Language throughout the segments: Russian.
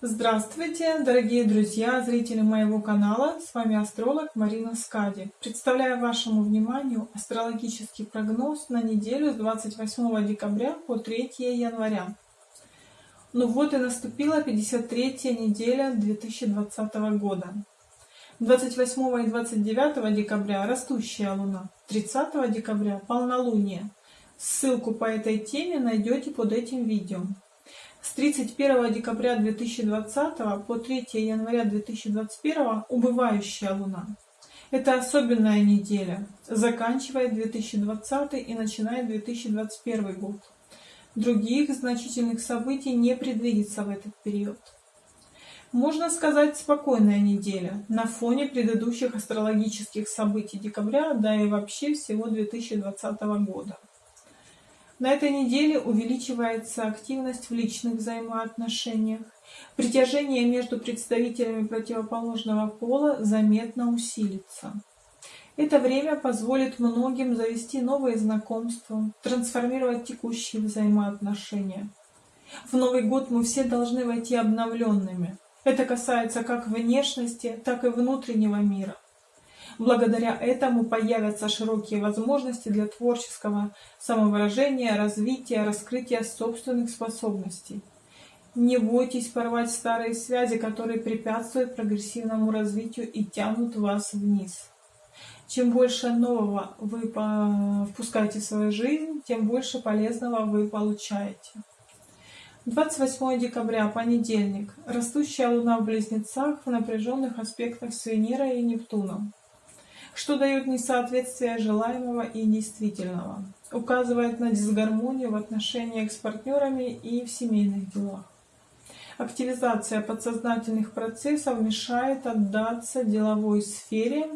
Здравствуйте, дорогие друзья, зрители моего канала. С вами астролог Марина Скади. Представляю вашему вниманию астрологический прогноз на неделю с 28 декабря по 3 января. Ну вот и наступила 53 неделя 2020 года. 28 и 29 декабря растущая луна, 30 декабря полнолуние. Ссылку по этой теме найдете под этим видео. С 31 декабря 2020 по 3 января 2021 убывающая Луна. Это особенная неделя, заканчивает 2020 и начинает 2021 год. Других значительных событий не предвидится в этот период. Можно сказать, спокойная неделя на фоне предыдущих астрологических событий декабря, да и вообще всего 2020 года. На этой неделе увеличивается активность в личных взаимоотношениях. Притяжение между представителями противоположного пола заметно усилится. Это время позволит многим завести новые знакомства, трансформировать текущие взаимоотношения. В Новый год мы все должны войти обновленными. Это касается как внешности, так и внутреннего мира. Благодаря этому появятся широкие возможности для творческого самовыражения, развития, раскрытия собственных способностей. Не бойтесь порвать старые связи, которые препятствуют прогрессивному развитию и тянут вас вниз. Чем больше нового вы впускаете в свою жизнь, тем больше полезного вы получаете. 28 декабря, понедельник. Растущая Луна в Близнецах в напряженных аспектах с Венерой и Нептуном что дает несоответствие желаемого и действительного, указывает на дисгармонию в отношениях с партнерами и в семейных делах. Активизация подсознательных процессов мешает отдаться деловой сфере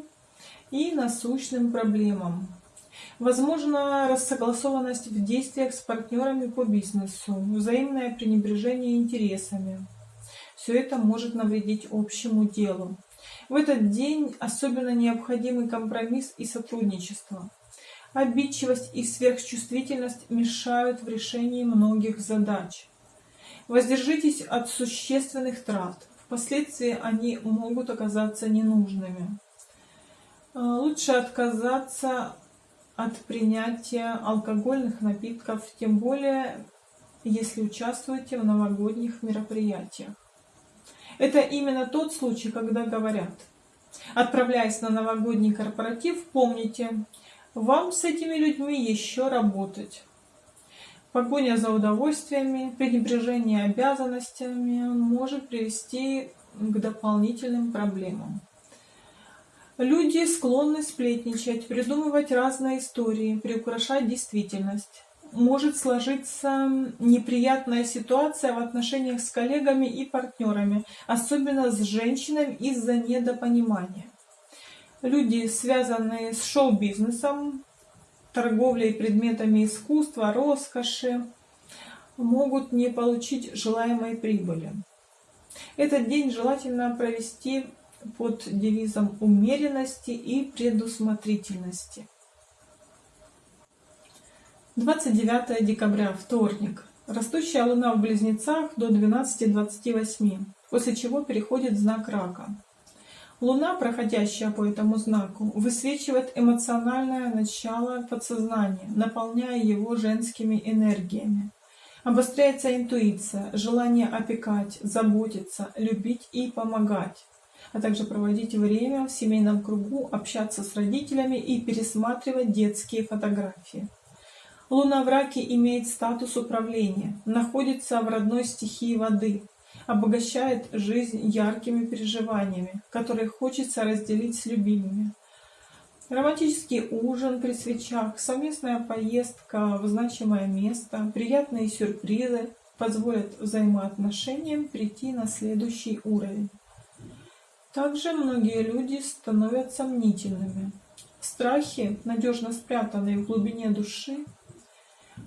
и насущным проблемам. Возможно рассогласованность в действиях с партнерами по бизнесу, взаимное пренебрежение интересами. Все это может навредить общему делу. В этот день особенно необходимы компромисс и сотрудничество. Обидчивость и сверхчувствительность мешают в решении многих задач. Воздержитесь от существенных трат. Впоследствии они могут оказаться ненужными. Э, лучше отказаться от принятия алкогольных напитков, тем более если участвуете в новогодних мероприятиях. Это именно тот случай, когда говорят, отправляясь на новогодний корпоратив, помните, вам с этими людьми еще работать. Погоня за удовольствиями, пренебрежение обязанностями может привести к дополнительным проблемам. Люди склонны сплетничать, придумывать разные истории, приукрашать действительность может сложиться неприятная ситуация в отношениях с коллегами и партнерами, особенно с женщинами из-за недопонимания. Люди, связанные с шоу-бизнесом, торговлей предметами искусства, роскоши, могут не получить желаемой прибыли. Этот день желательно провести под девизом умеренности и предусмотрительности. 29 декабря, вторник. Растущая Луна в Близнецах до 12.28, после чего переходит знак Рака. Луна, проходящая по этому знаку, высвечивает эмоциональное начало подсознания, наполняя его женскими энергиями. Обостряется интуиция, желание опекать, заботиться, любить и помогать, а также проводить время в семейном кругу, общаться с родителями и пересматривать детские фотографии. Луна в раке имеет статус управления, находится в родной стихии воды, обогащает жизнь яркими переживаниями, которые хочется разделить с любимыми. Романтический ужин при свечах, совместная поездка в значимое место, приятные сюрпризы позволят взаимоотношениям прийти на следующий уровень. Также многие люди становятся мнительными. Страхи, надежно спрятанные в глубине души,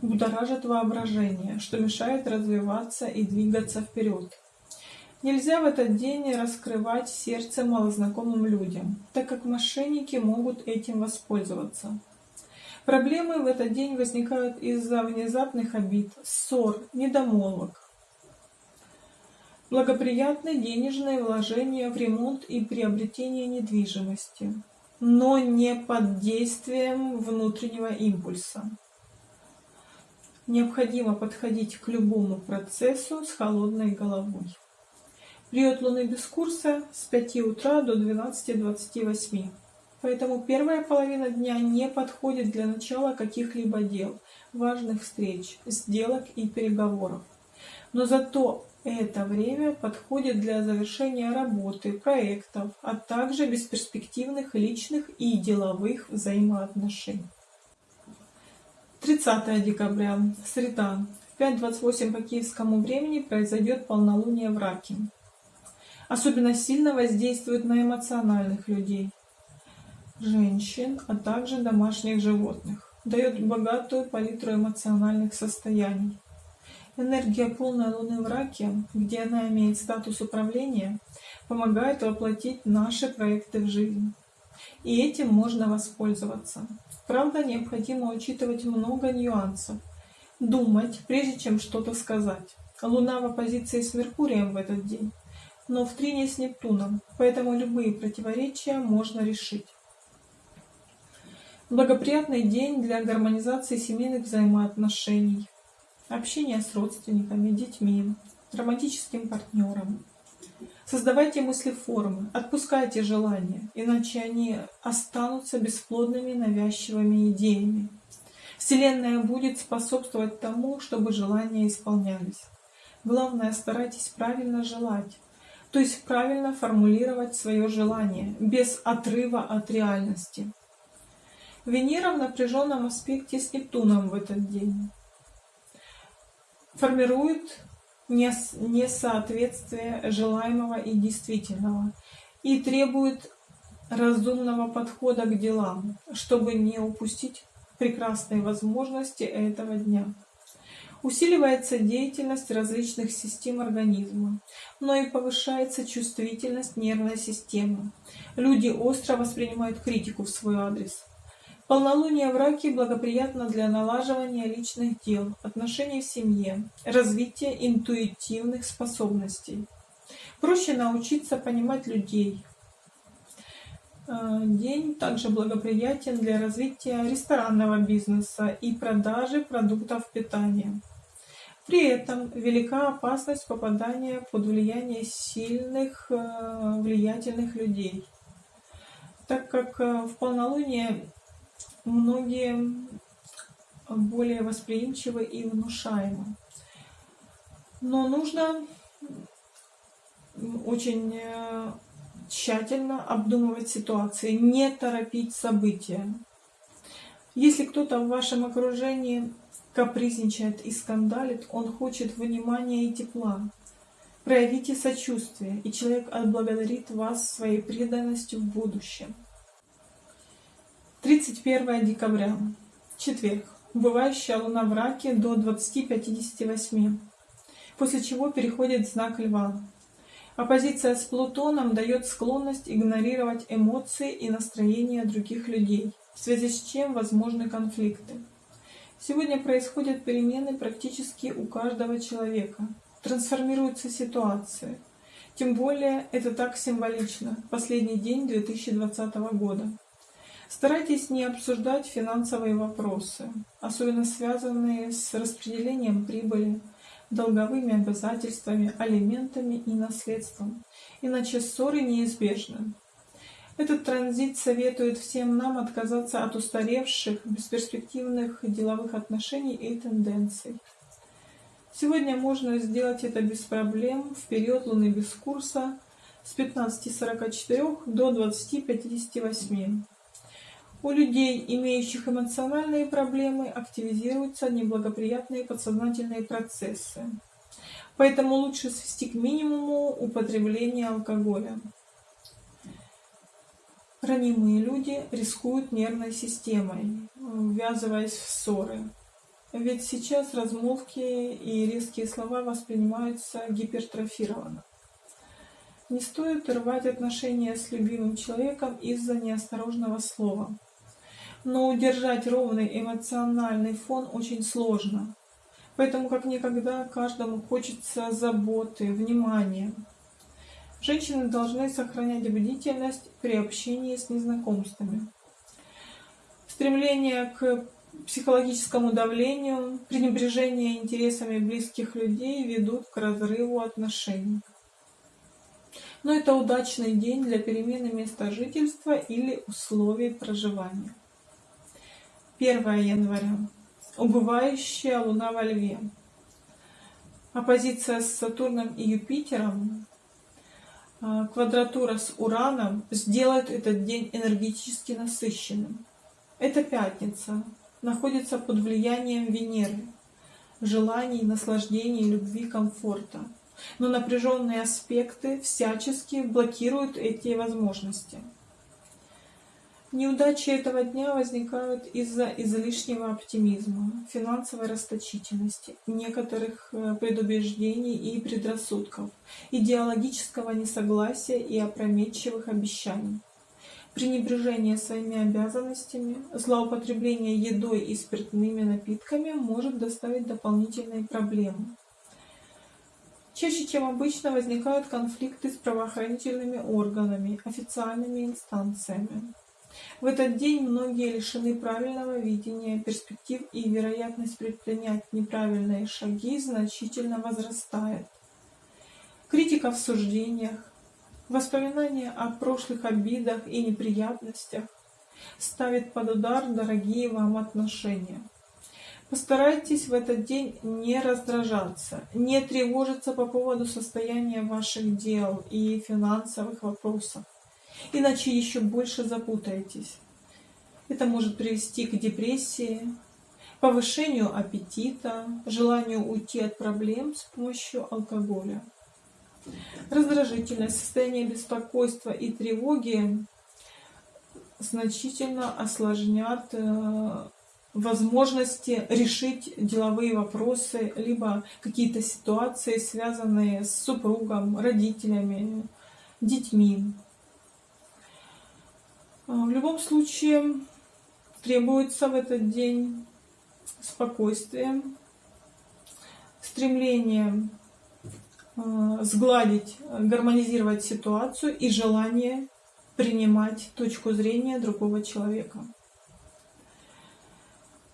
будоражит воображение, что мешает развиваться и двигаться вперед. Нельзя в этот день раскрывать сердце малознакомым людям, так как мошенники могут этим воспользоваться. Проблемы в этот день возникают из-за внезапных обид, ссор, недомолвок. Благоприятны денежные вложения в ремонт и приобретение недвижимости, но не под действием внутреннего импульса. Необходимо подходить к любому процессу с холодной головой. Период Луны без курса с 5 утра до 12.28. Поэтому первая половина дня не подходит для начала каких-либо дел, важных встреч, сделок и переговоров. Но зато это время подходит для завершения работы, проектов, а также бесперспективных личных и деловых взаимоотношений. 30 декабря, среда, в 5.28 по киевскому времени произойдет полнолуние в Раке. Особенно сильно воздействует на эмоциональных людей, женщин, а также домашних животных. Дает богатую палитру эмоциональных состояний. Энергия полной Луны в Раке, где она имеет статус управления, помогает воплотить наши проекты в жизнь. И этим можно воспользоваться. Правда, необходимо учитывать много нюансов. Думать, прежде чем что-то сказать. Луна в оппозиции с Меркурием в этот день, но в трине с Нептуном, поэтому любые противоречия можно решить. Благоприятный день для гармонизации семейных взаимоотношений, общения с родственниками, детьми, романтическим партнером. Создавайте мыслеформы, отпускайте желания, иначе они останутся бесплодными навязчивыми идеями. Вселенная будет способствовать тому, чтобы желания исполнялись. Главное, старайтесь правильно желать, то есть правильно формулировать свое желание, без отрыва от реальности. Венера в напряженном аспекте с Нептуном в этот день формирует несоответствие желаемого и действительного и требует разумного подхода к делам, чтобы не упустить прекрасные возможности этого дня. Усиливается деятельность различных систем организма, но и повышается чувствительность нервной системы. Люди остро воспринимают критику в свой адрес. Полнолуние в раке благоприятно для налаживания личных дел, отношений в семье, развития интуитивных способностей. Проще научиться понимать людей. Э, день также благоприятен для развития ресторанного бизнеса и продажи продуктов питания. При этом велика опасность попадания под влияние сильных, э, влиятельных людей, так как э, в полнолуние многие более восприимчивы и внушаемы. Но нужно очень э, тщательно обдумывать ситуации, не торопить события. Если кто-то в вашем окружении капризничает и скандалит, он хочет внимания и тепла. Проявите сочувствие, и человек отблагодарит вас своей преданностью в будущем. 31 декабря, четверг. Убывающая луна в раке до 20.58, после чего переходит знак льва. Оппозиция с Плутоном дает склонность игнорировать эмоции и настроения других людей, в связи с чем возможны конфликты. Сегодня происходят перемены практически у каждого человека. Трансформируются ситуации. Тем более это так символично. Последний день 2020 года. Старайтесь не обсуждать финансовые вопросы, особенно связанные с распределением прибыли, долговыми обязательствами, алиментами и наследством, иначе ссоры неизбежны. Этот транзит советует всем нам отказаться от устаревших, бесперспективных деловых отношений и тенденций. Сегодня можно сделать это без проблем в период Луны без курса с 15.44 до 20.58. У людей, имеющих эмоциональные проблемы, активизируются неблагоприятные подсознательные процессы. Поэтому лучше свести к минимуму употребление алкоголя. Ранимые люди рискуют нервной системой, ввязываясь в ссоры. Ведь сейчас размолвки и резкие слова воспринимаются гипертрофированно. Не стоит рвать отношения с любимым человеком из-за неосторожного слова но удержать ровный эмоциональный фон очень сложно. Поэтому как никогда каждому хочется заботы, внимания. Женщины должны сохранять бдительность при общении с незнакомствами. Стремление к психологическому давлению, пренебрежение интересами близких людей ведут к разрыву отношений. Но это удачный день для перемены места жительства или условий проживания. 1 января. Убывающая Луна во Льве. Оппозиция с Сатурном и Юпитером, а, квадратура с Ураном сделает этот день энергетически насыщенным. Это пятница, находится под влиянием Венеры, желаний, наслаждений, любви, комфорта. Но напряженные аспекты всячески блокируют эти возможности. Неудачи этого дня возникают из-за излишнего оптимизма, финансовой расточительности, некоторых э, предубеждений и предрассудков, идеологического несогласия и опрометчивых обещаний пренебрежение своими обязанностями, злоупотребление едой и спиртными напитками может доставить дополнительные проблемы. Чаще, чем обычно, возникают конфликты с правоохранительными органами, официальными инстанциями. В этот день многие лишены правильного видения перспектив и вероятность предпринять неправильные шаги значительно возрастает. Критика в суждениях, Воспоминания о прошлых обидах и неприятностях ставят под удар дорогие вам отношения. Постарайтесь в этот день не раздражаться, не тревожиться по поводу состояния ваших дел и финансовых вопросов, иначе еще больше запутаетесь. Это может привести к депрессии, повышению аппетита, желанию уйти от проблем с помощью алкоголя. Раздражительность, состояние беспокойства и тревоги значительно осложнят э, возможности решить деловые вопросы, либо какие-то ситуации, связанные с супругом, родителями, детьми. Э, в любом случае требуется в этот день спокойствие, стремление Э, сгладить, гармонизировать ситуацию и желание принимать точку зрения другого человека.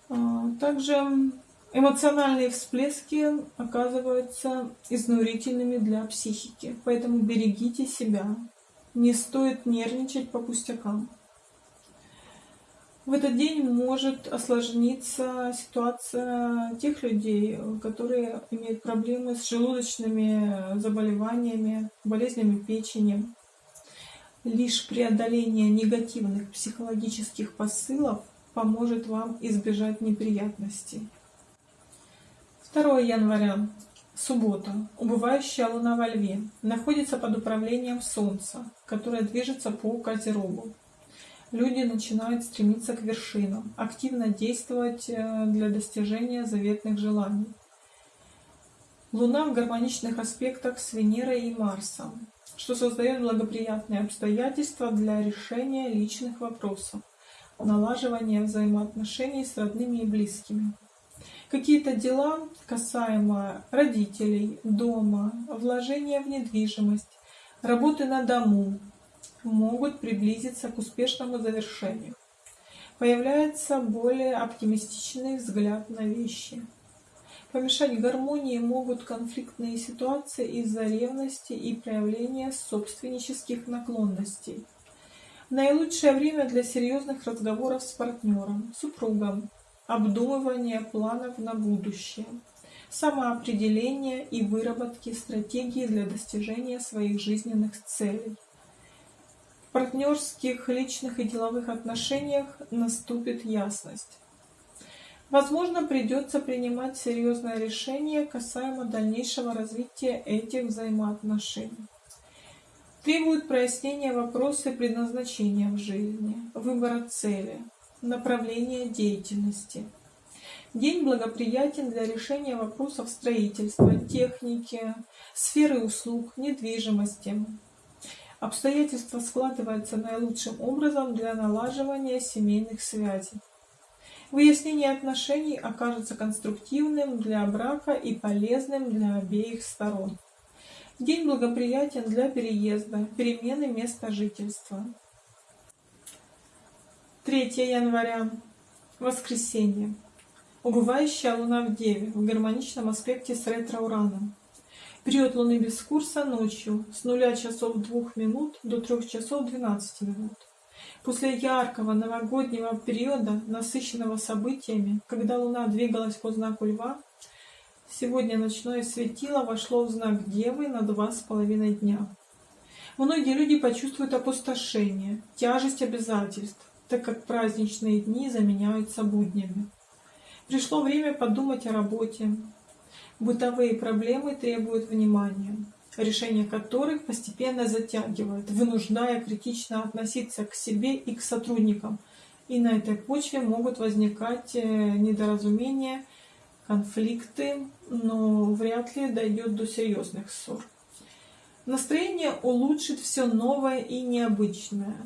Э, также эмоциональные всплески оказываются изнурительными для психики, поэтому берегите себя. Не стоит нервничать по пустякам. В этот день может осложниться ситуация тех людей, которые имеют проблемы с желудочными заболеваниями, болезнями печени. Лишь преодоление негативных психологических посылов поможет вам избежать неприятностей. 2 января. Суббота. Убывающая луна во льве. Находится под управлением Солнца, которое движется по Козерогу люди начинают стремиться к вершинам, активно действовать э, для достижения заветных желаний. Луна в гармоничных аспектах с Венерой и Марсом, что создает благоприятные обстоятельства для решения личных вопросов, налаживания взаимоотношений с родными и близкими. Какие-то дела касаемо родителей, дома, вложения в недвижимость, работы на дому, могут приблизиться к успешному завершению. Появляется более оптимистичный взгляд на вещи. Помешать гармонии могут конфликтные ситуации из-за ревности и проявления собственнических наклонностей. Наилучшее время для серьезных разговоров с партнером, супругом, обдумывания планов на будущее, самоопределения и выработки стратегии для достижения своих жизненных целей партнерских, личных и деловых отношениях наступит ясность. Возможно, придется принимать серьезное решение касаемо дальнейшего развития этих взаимоотношений. Требуют прояснения вопросы предназначения в жизни, выбора цели, направления деятельности. День благоприятен для решения вопросов строительства, техники, сферы услуг, недвижимости, Обстоятельства складываются наилучшим образом для налаживания семейных связей. Выяснение отношений окажется конструктивным для брака и полезным для обеих сторон. День благоприятен для переезда, перемены места жительства. 3 января. Воскресенье. Убывающая Луна в Деве в гармоничном аспекте с ретро-ураном. Период Луны без курса ночью с 0 часов 2 минут до 3 часов 12 минут. После яркого новогоднего периода, насыщенного событиями, когда Луна двигалась по знаку Льва, сегодня ночное светило вошло в знак Девы на два с половиной дня. Многие люди почувствуют опустошение, тяжесть обязательств, так как праздничные дни заменяются буднями. Пришло время подумать о работе. Бытовые проблемы требуют внимания решение которых постепенно затягивает, вынуждая критично относиться к себе и к сотрудникам. И на этой почве могут возникать э, недоразумения, конфликты, но вряд ли дойдет до серьезных ссор. Настроение улучшит все новое и необычное.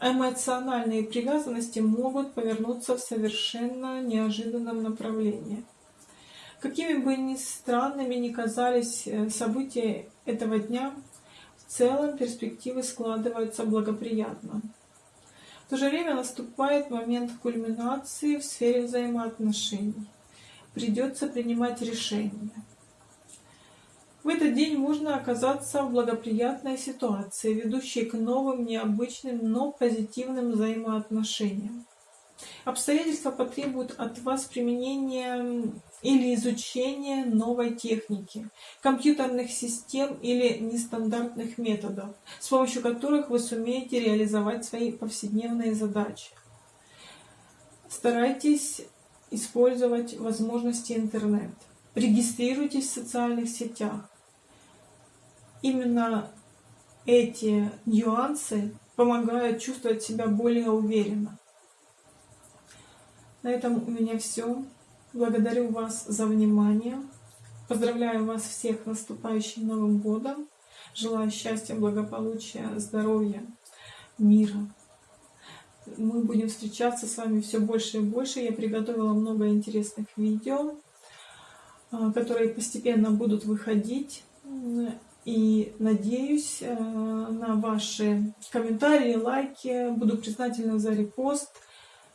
Эмоциональные привязанности могут повернуться в совершенно неожиданном направлении. Какими бы ни странными ни казались э, события этого дня, в целом перспективы складываются благоприятно. В то же время наступает момент кульминации в сфере взаимоотношений. Придется принимать решения. В этот день можно оказаться в благоприятной ситуации, ведущей к новым, необычным, но позитивным взаимоотношениям. Обстоятельства потребуют от вас применения или изучения новой техники, компьютерных систем или нестандартных методов, с помощью которых вы сумеете реализовать свои повседневные задачи. Старайтесь использовать возможности интернет. Регистрируйтесь в социальных сетях. Именно эти нюансы помогают чувствовать себя более уверенно. На этом у меня все. Благодарю вас за внимание. Поздравляю вас всех с наступающим Новым Годом. Желаю счастья, благополучия, здоровья, мира. Мы будем встречаться с вами все больше и больше. Я приготовила много интересных видео, а, которые постепенно будут выходить. И надеюсь э, на ваши комментарии, лайки. Буду признательна за репост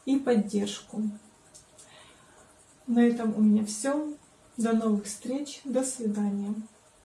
и поддержку. На этом у меня все. До новых встреч. До свидания.